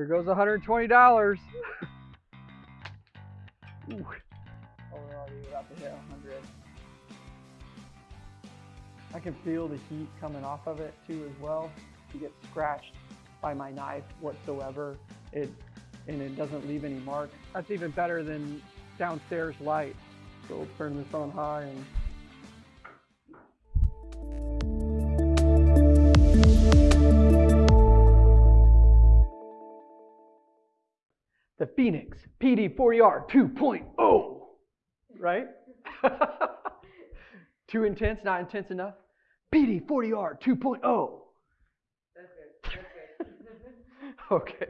Here goes $120. Ooh. Oh, we're already about to hit 100. I can feel the heat coming off of it too as well. You get scratched by my knife whatsoever. It and it doesn't leave any mark. That's even better than downstairs light. So we'll turn this on high and Fenix PD40R 2.0, right? Too intense, not intense enough? PD40R 2.0. okay.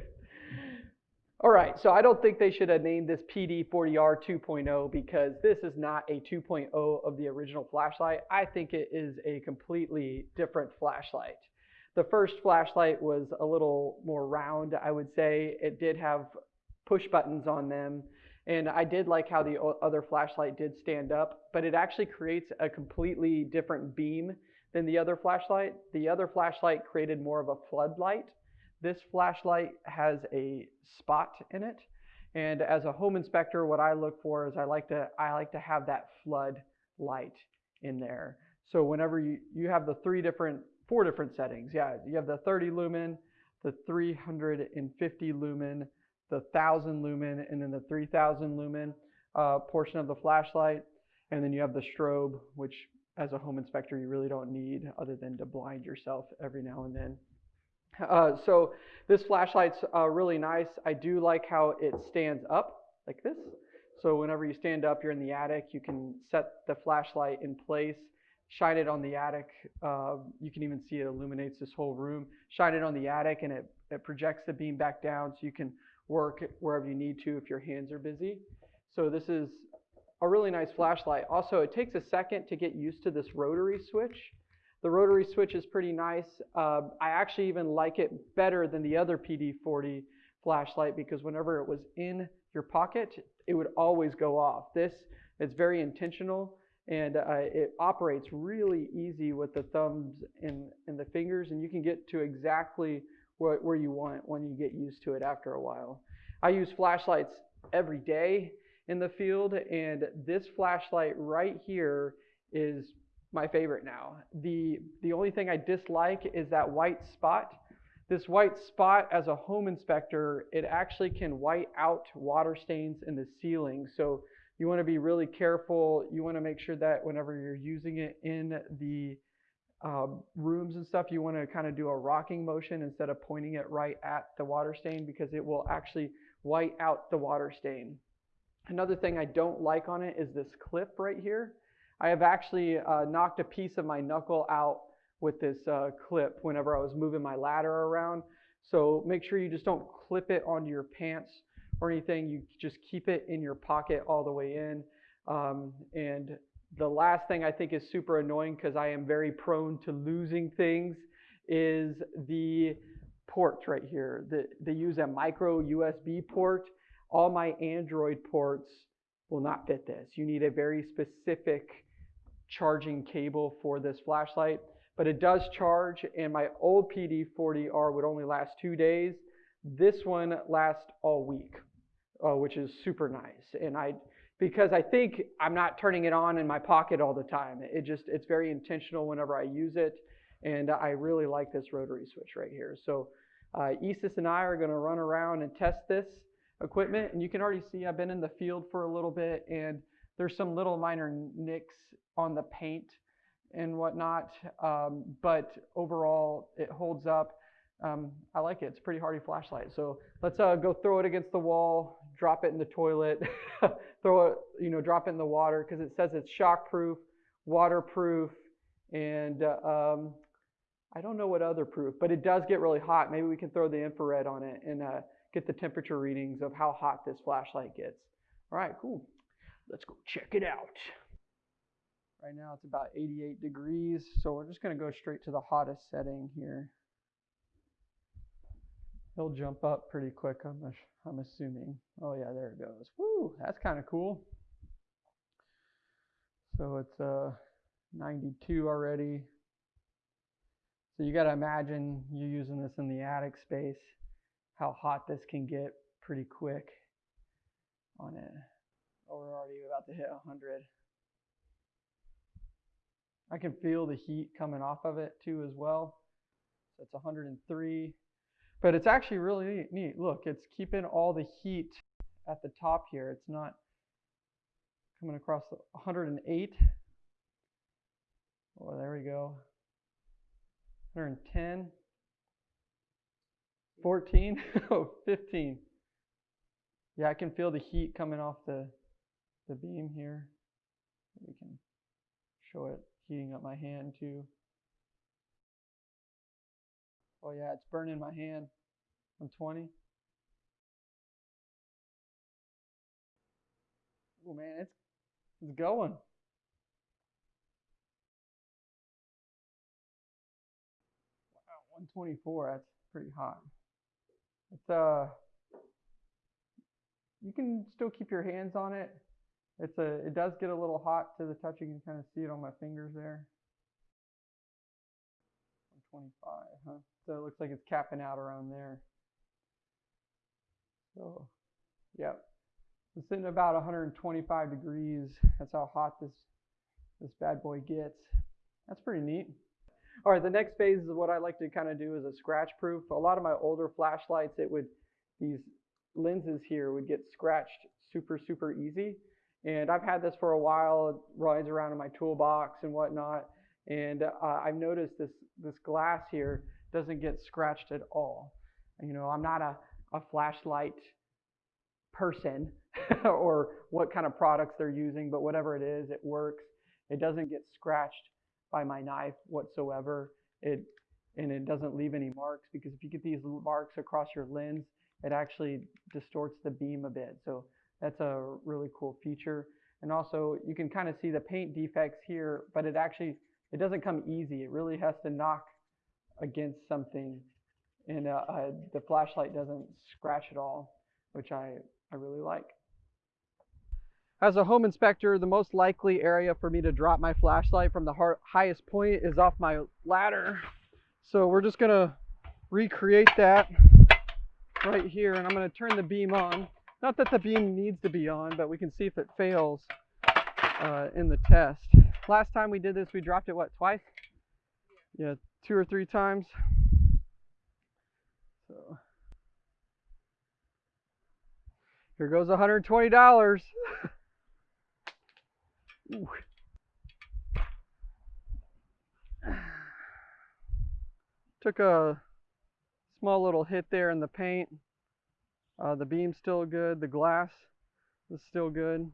All right, so I don't think they should have named this PD40R 2.0 because this is not a 2.0 of the original flashlight. I think it is a completely different flashlight. The first flashlight was a little more round, I would say. It did have push buttons on them. And I did like how the other flashlight did stand up, but it actually creates a completely different beam than the other flashlight. The other flashlight created more of a floodlight. This flashlight has a spot in it. And as a home inspector, what I look for is I like to I like to have that flood light in there. So whenever you, you have the three different, four different settings. Yeah, you have the 30 lumen, the 350 lumen, the 1000 lumen and then the 3000 lumen uh, portion of the flashlight. And then you have the strobe, which as a home inspector you really don't need other than to blind yourself every now and then. Uh, so this flashlight's uh, really nice. I do like how it stands up like this. So whenever you stand up, you're in the attic, you can set the flashlight in place, shine it on the attic. Uh, you can even see it illuminates this whole room. Shine it on the attic and it, it projects the beam back down so you can work wherever you need to if your hands are busy. So this is a really nice flashlight. Also, it takes a second to get used to this rotary switch. The rotary switch is pretty nice. Uh, I actually even like it better than the other PD40 flashlight because whenever it was in your pocket, it would always go off. This is very intentional and uh, it operates really easy with the thumbs and, and the fingers and you can get to exactly where, where you want when you get used to it after a while. I use flashlights every day in the field, and this flashlight right here is my favorite now. The, the only thing I dislike is that white spot. This white spot, as a home inspector, it actually can white out water stains in the ceiling. So you want to be really careful. You want to make sure that whenever you're using it in the um, rooms and stuff, you want to kind of do a rocking motion instead of pointing it right at the water stain because it will actually white out the water stain. Another thing I don't like on it is this clip right here. I have actually uh, knocked a piece of my knuckle out with this uh, clip whenever I was moving my ladder around. So make sure you just don't clip it onto your pants or anything. You just keep it in your pocket all the way in. Um, and the last thing I think is super annoying because I am very prone to losing things is the ports right here. The, they use a micro USB port. All my Android ports will not fit this. You need a very specific charging cable for this flashlight, but it does charge and my old PD40R would only last two days. This one lasts all week, uh, which is super nice. And I because I think I'm not turning it on in my pocket all the time. It just, it's very intentional whenever I use it. And I really like this rotary switch right here. So uh, Isis and I are going to run around and test this equipment. And you can already see I've been in the field for a little bit and there's some little minor nicks on the paint and whatnot. Um, but overall, it holds up. Um, I like it. It's a pretty hardy flashlight. So let's uh, go throw it against the wall, drop it in the toilet, throw it, you know, drop it in the water because it says it's shockproof, waterproof, and uh, um, I don't know what other proof, but it does get really hot. Maybe we can throw the infrared on it and uh, get the temperature readings of how hot this flashlight gets. All right, cool. Let's go check it out. Right now it's about 88 degrees, so we're just going to go straight to the hottest setting here. He'll jump up pretty quick, I'm, I'm assuming. Oh yeah, there it goes. Woo, that's kind of cool. So it's uh, 92 already. So you got to imagine you using this in the attic space, how hot this can get pretty quick on it. Oh, we're already about to hit 100. I can feel the heat coming off of it too as well. So it's 103. But it's actually really neat. Look, it's keeping all the heat at the top here. It's not coming across the 108. Oh, there we go. 110. 14. oh, 15. Yeah, I can feel the heat coming off the, the beam here. We can show it heating up my hand too. Oh yeah, it's burning my hand. I'm 20. Oh man, it's it's going. Wow, 124. That's pretty hot. It's uh, you can still keep your hands on it. It's a, it does get a little hot to the touch. You can kind of see it on my fingers there. 125, huh? So it looks like it's capping out around there. So, yep. It's sitting about 125 degrees. That's how hot this this bad boy gets. That's pretty neat. All right, the next phase is what I like to kind of do is a scratch proof. A lot of my older flashlights, it would these lenses here would get scratched super super easy. And I've had this for a while. It rides around in my toolbox and whatnot. And uh, I've noticed this this glass here doesn't get scratched at all. You know, I'm not a, a flashlight person or what kind of products they're using, but whatever it is, it works. It doesn't get scratched by my knife whatsoever. It and it doesn't leave any marks because if you get these marks across your lens, it actually distorts the beam a bit. So that's a really cool feature. And also you can kind of see the paint defects here, but it actually, it doesn't come easy. It really has to knock against something and uh, uh, the flashlight doesn't scratch at all, which I, I really like. As a home inspector, the most likely area for me to drop my flashlight from the highest point is off my ladder. So we're just gonna recreate that right here and I'm gonna turn the beam on. Not that the beam needs to be on, but we can see if it fails uh, in the test. Last time we did this, we dropped it, what, twice? Yeah, two or three times. So here goes $120. Took a small little hit there in the paint. Uh, the beam's still good. The glass is still good.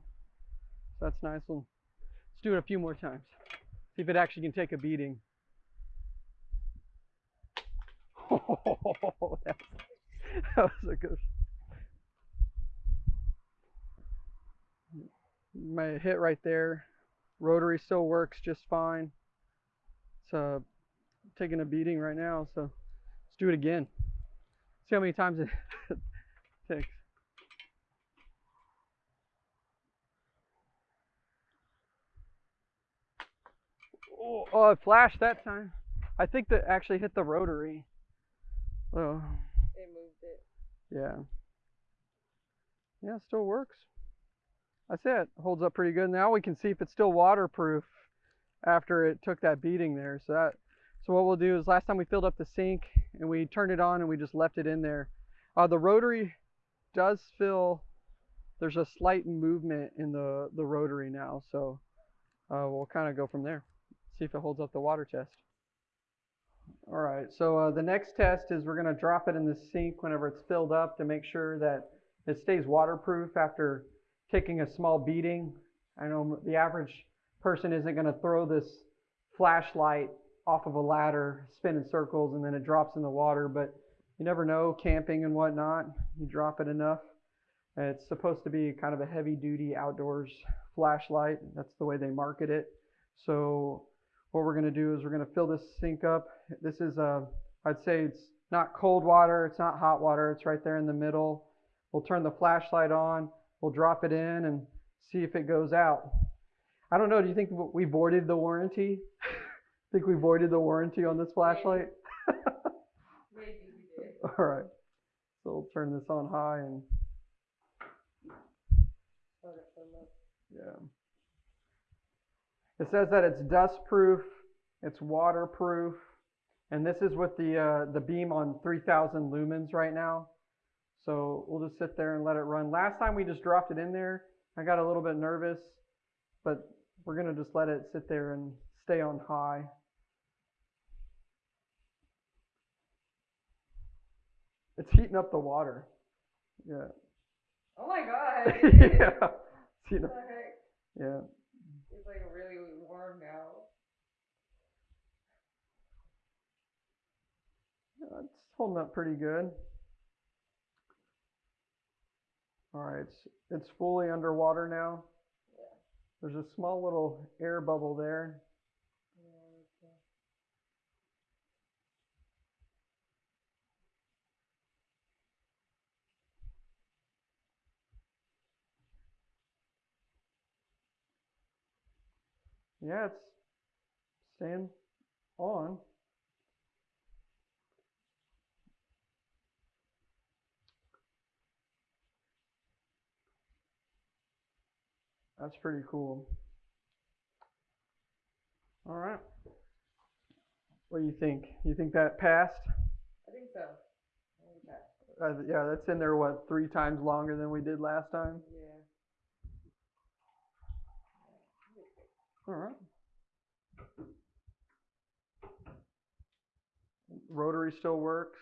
So that's nice. We'll, let's do it a few more times. See if it actually can take a beating. Oh, that, was a good. My hit right there. Rotary still works just fine. It's uh, taking a beating right now, so let's do it again. See how many times it Thanks. Oh, oh, it flashed that time. I think that actually hit the rotary. Oh. It moved it. Yeah. Yeah, it still works. That's it. Holds up pretty good. Now we can see if it's still waterproof after it took that beating there. So that so what we'll do is last time we filled up the sink and we turned it on and we just left it in there. Uh, the rotary does feel there's a slight movement in the, the rotary now. So uh, we'll kind of go from there. See if it holds up the water test. All right, so uh, the next test is we're going to drop it in the sink whenever it's filled up to make sure that it stays waterproof after taking a small beating. I know the average person isn't going to throw this flashlight off of a ladder, spin in circles, and then it drops in the water, but you never know, camping and whatnot, you drop it enough. It's supposed to be kind of a heavy duty outdoors flashlight. That's the way they market it. So what we're going to do is we're going to fill this sink up. This is, a, I'd say it's not cold water, it's not hot water, it's right there in the middle. We'll turn the flashlight on, we'll drop it in and see if it goes out. I don't know, do you think we voided the warranty? I think we voided the warranty on this flashlight? Maybe we did. All right. still turn this on high and Let it fill up. yeah. It says that it's dust proof, it's waterproof, and this is with the uh, the beam on 3,000 lumens right now. So we'll just sit there and let it run. Last time we just dropped it in there, I got a little bit nervous, but we're gonna just let it sit there and stay on high. It's heating up the water. Yeah. Oh my god. yeah. It's heating up. Yeah. It's like really warm now. Uh, It's holding up pretty good. All right, it's, it's fully underwater now. Yeah. There's a small little air bubble there. Yeah, okay. Yeah, it's staying on. That's pretty cool. All right. What do you think? You think that passed? I think so. I think that. Uh, yeah, that's in there, what, three times longer than we did last time? Yeah. All right. Rotary still works.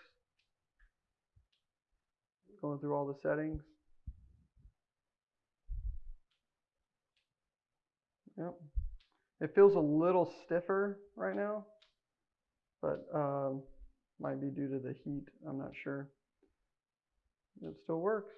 Going through all the settings. Yep. It feels a little stiffer right now, but um, might be due to the heat. I'm not sure. It still works.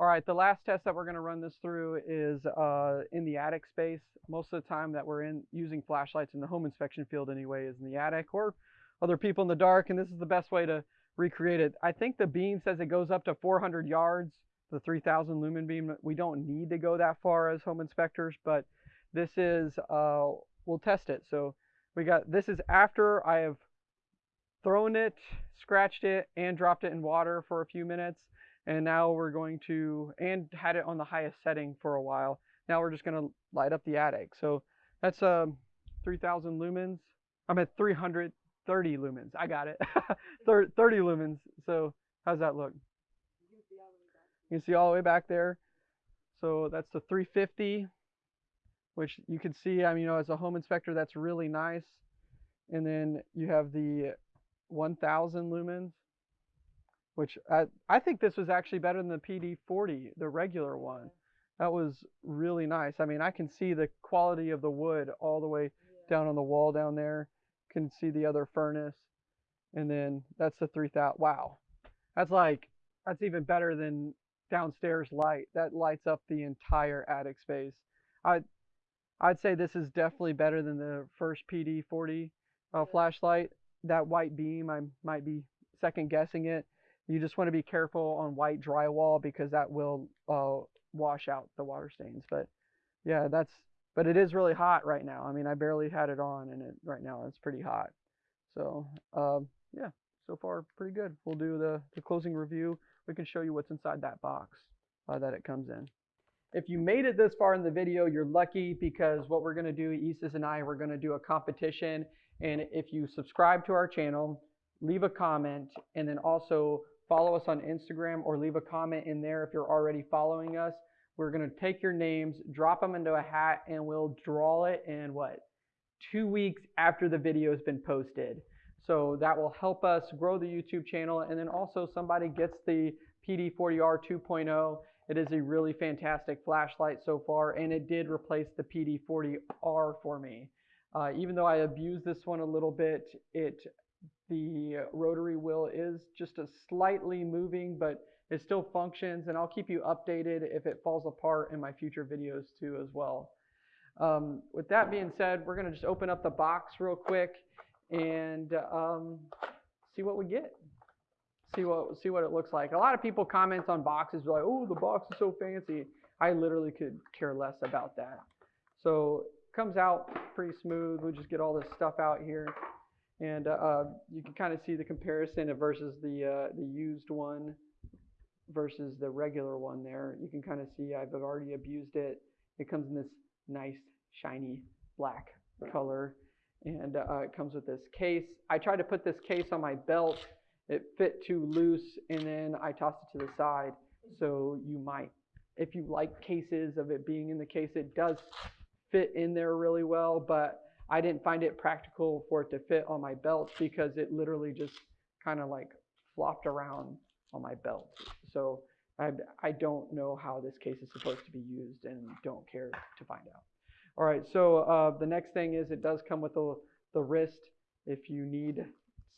All right, the last test that we're going to run this through is uh, in the attic space. Most of the time that we're in using flashlights in the home inspection field anyway is in the attic or other people in the dark, and this is the best way to recreate it. I think the beam says it goes up to 400 yards, the 3000 lumen beam. We don't need to go that far as home inspectors, but this is, uh, we'll test it. So we got, this is after I have thrown it, scratched it, and dropped it in water for a few minutes and now we're going to and had it on the highest setting for a while. Now we're just going to light up the attic. So that's um 3000 lumens. I'm at 330 lumens. I got it. 30 lumens. So how's that look You can see all the way back. You can see all the way back there so that's the 350 which you can see i mean you know as a home inspector that's really nice and then you have the 1000 lumens which I, I think this was actually better than the PD40, the regular one. That was really nice. I mean, I can see the quality of the wood all the way down on the wall down there. Can see the other furnace. And then that's the 3000. Wow. That's like, that's even better than downstairs light. That lights up the entire attic space. I, I'd say this is definitely better than the first PD40 uh, flashlight. That white beam, I might be second guessing it. You just want to be careful on white drywall because that will uh, wash out the water stains. But yeah, that's but it is really hot right now. I mean, I barely had it on, and it right now it's pretty hot. So um, yeah, so far pretty good. We'll do the the closing review. We can show you what's inside that box uh, that it comes in. If you made it this far in the video, you're lucky because what we're to do, Isis and I, we're to do a competition. And if you subscribe to our channel, leave a comment, and then also follow us on Instagram or leave a comment in there if you're already following us. We're going to take your names, drop them into a hat, and we'll draw it in what? Two weeks after the video has been posted. So that will help us grow the YouTube channel. And then also somebody gets the PD40R 2.0. It is a really fantastic flashlight so far, and it did replace the PD40R for me. Uh, even though I abused this one a little bit, it the rotary wheel is just a slightly moving, but it still functions, and I'll keep you updated if it falls apart in my future videos too as well. Um, with that being said, we're gonna just open up the box real quick and um, see what we get. See what see what it looks like. A lot of people comment on boxes like, "Oh, the box is so fancy." I literally could care less about that. So comes out pretty smooth. We just get all this stuff out here. And uh, you can kind of see the comparison of versus the uh, the used one versus the regular one there. You can kind of see I've already abused it. It comes in this nice shiny black color and uh, it comes with this case. I tried to put this case on my belt. It fit too loose and then I tossed it to the side. So you might, if you like cases of it being in the case, it does fit in there really well, but I didn't find it practical for it to fit on my belt because it literally just kind of like flopped around on my belt. So I, I don't know how this case is supposed to be used and don't care to find out. All right, so uh, the next thing is it does come with the, the wrist if you need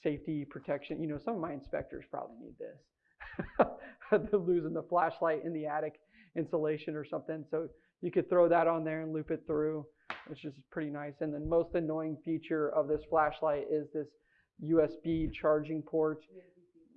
safety protection. You know, some of my inspectors probably need this. They're losing the flashlight in the attic insulation or something. So you could throw that on there and loop it through, which is pretty nice. And the most annoying feature of this flashlight is this USB charging port,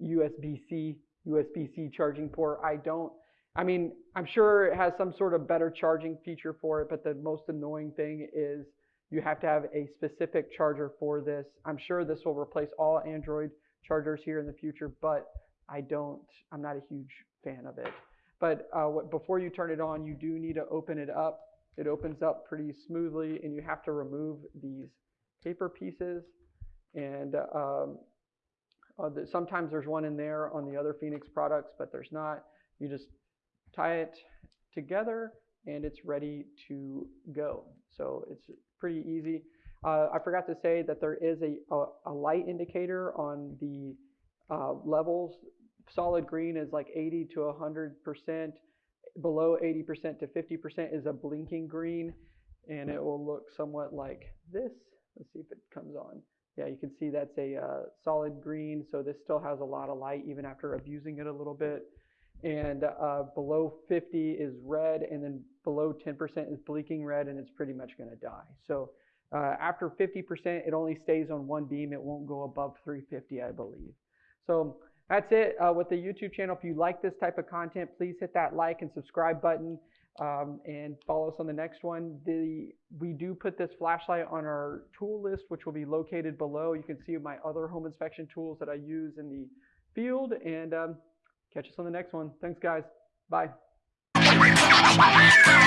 USB-C, USB-C charging port. I don't, I mean, I'm sure it has some sort of better charging feature for it, but the most annoying thing is you have to have a specific charger for this. I'm sure this will replace all Android chargers here in the future, but I don't, I'm not a huge fan of it. But uh, what, before you turn it on, you do need to open it up. It opens up pretty smoothly and you have to remove these paper pieces. And um, uh, sometimes there's one in there on the other Fenix products, but there's not. You just tie it together and it's ready to go. So it's pretty easy. Uh, I forgot to say that there is a, a, a light indicator on the uh, levels. Solid green is like 80 to 100%. Below 80% to 50% is a blinking green and it will look somewhat like this. Let's see if it comes on. Yeah, you can see that's a uh, solid green, so this still has a lot of light even after abusing it a little bit and uh, below 50 is red, and then below 10% is blinking red, and it's pretty much going to die. So uh, after 50%, it only stays on one beam. It won't go above 350, I believe. So that's it uh, with the YouTube channel. If you like this type of content, please hit that like and subscribe button um, and follow us on the next one. The, we do put this flashlight on our tool list, which will be located below. You can see my other home inspection tools that I use in the field. And um, Catch us on the next one. Thanks, guys. Bye.